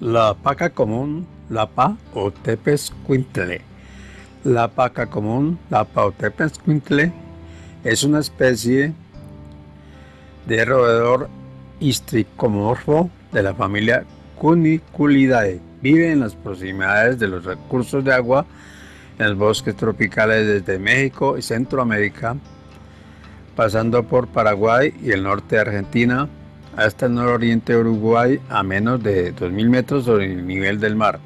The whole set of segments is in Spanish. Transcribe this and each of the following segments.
La paca común, lapa o tepezcuintle. La paca común, lapa o tepezcuintle, es una especie de roedor histricomorfo de la familia Cuniculidae. Vive en las proximidades de los recursos de agua en los bosques tropicales desde México y Centroamérica, pasando por Paraguay y el norte de Argentina, hasta el nororiente de Uruguay a menos de 2.000 metros sobre el nivel del mar.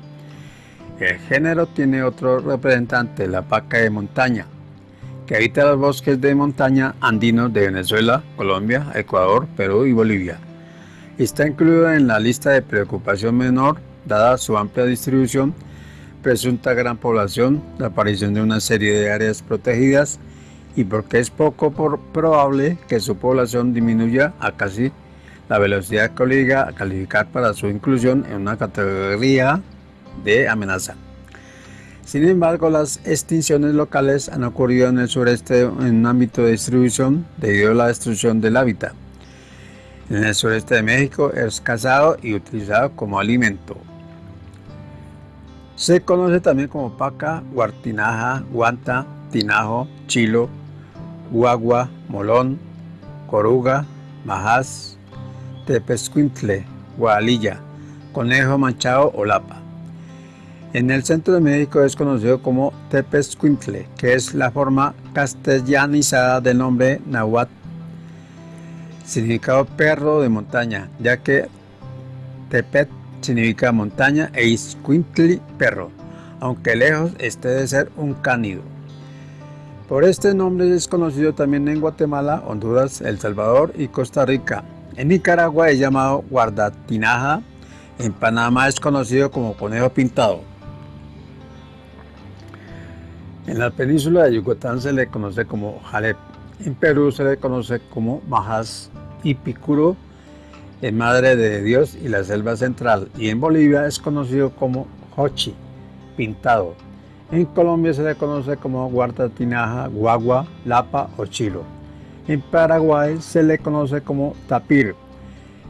El género tiene otro representante, la paca de montaña, que habita los bosques de montaña andinos de Venezuela, Colombia, Ecuador, Perú y Bolivia. Está incluida en la lista de preocupación menor, dada su amplia distribución, presunta gran población, la aparición de una serie de áreas protegidas y porque es poco probable que su población disminuya a casi la velocidad que obliga a calificar para su inclusión en una categoría de amenaza. Sin embargo, las extinciones locales han ocurrido en el sureste en un ámbito de distribución debido a la destrucción del hábitat. En el sureste de México es cazado y utilizado como alimento. Se conoce también como paca, guartinaja, guanta, tinajo, chilo, guagua, molón, coruga, majás, tepescuintle, gualilla, conejo manchado o lapa. En el centro de México es conocido como tepescuintle, que es la forma castellanizada del nombre nahuatl, significado perro de montaña, ya que tepet significa montaña e iscuintli perro, aunque lejos esté de ser un cánido. Por este nombre es conocido también en Guatemala, Honduras, El Salvador y Costa Rica. En Nicaragua es llamado guardatinaja, en Panamá es conocido como conejo pintado. En la península de Yucatán se le conoce como jalep, en Perú se le conoce como majas y picuro, en Madre de Dios y la selva central, y en Bolivia es conocido como hochi, pintado. En Colombia se le conoce como guardatinaja, guagua, lapa o chilo. En Paraguay se le conoce como tapir.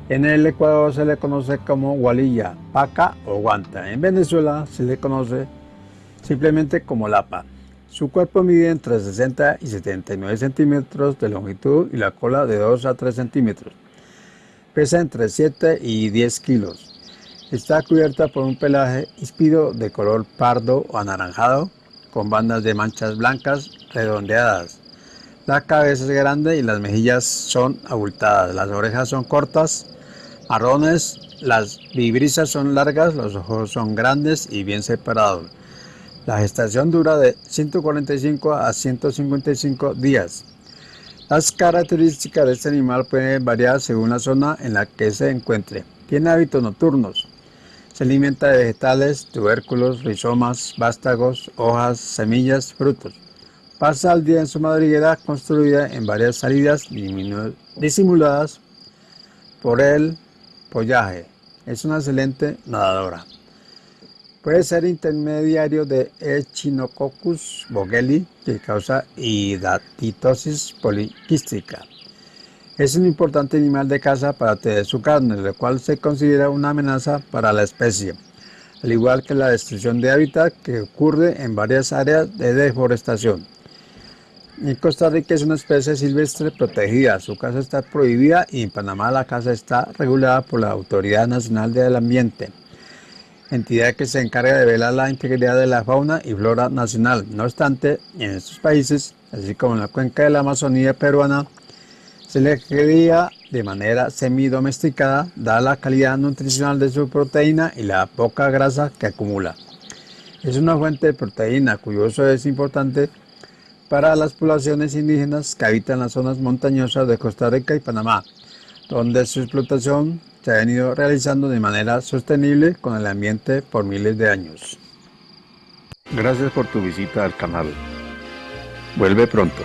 En el Ecuador se le conoce como gualilla, paca o guanta. En Venezuela se le conoce simplemente como lapa. Su cuerpo mide entre 60 y 79 centímetros de longitud y la cola de 2 a 3 centímetros. Pesa entre 7 y 10 kilos. Está cubierta por un pelaje híspido de color pardo o anaranjado con bandas de manchas blancas redondeadas. La cabeza es grande y las mejillas son abultadas. Las orejas son cortas, marrones, las vibrisas son largas, los ojos son grandes y bien separados. La gestación dura de 145 a 155 días. Las características de este animal pueden variar según la zona en la que se encuentre. Tiene hábitos nocturnos. Se alimenta de vegetales, tubérculos, rizomas, vástagos, hojas, semillas, frutos. Pasa el día en su madriguera construida en varias salidas disimuladas por el follaje. Es una excelente nadadora. Puede ser intermediario de Echinococcus bogeli, que causa hidatidosis poliquística. Es un importante animal de caza para tener su carne, lo cual se considera una amenaza para la especie, al igual que la destrucción de hábitat que ocurre en varias áreas de deforestación. En Costa Rica es una especie silvestre protegida, su caza está prohibida y en Panamá la caza está regulada por la Autoridad Nacional del Ambiente, entidad que se encarga de velar la integridad de la fauna y flora nacional. No obstante, en estos países, así como en la cuenca de la Amazonía peruana, se le cría de manera semi-domesticada, dada la calidad nutricional de su proteína y la poca grasa que acumula. Es una fuente de proteína cuyo uso es importante para las poblaciones indígenas que habitan las zonas montañosas de Costa Rica y Panamá, donde su explotación se ha venido realizando de manera sostenible con el ambiente por miles de años. Gracias por tu visita al canal. Vuelve pronto.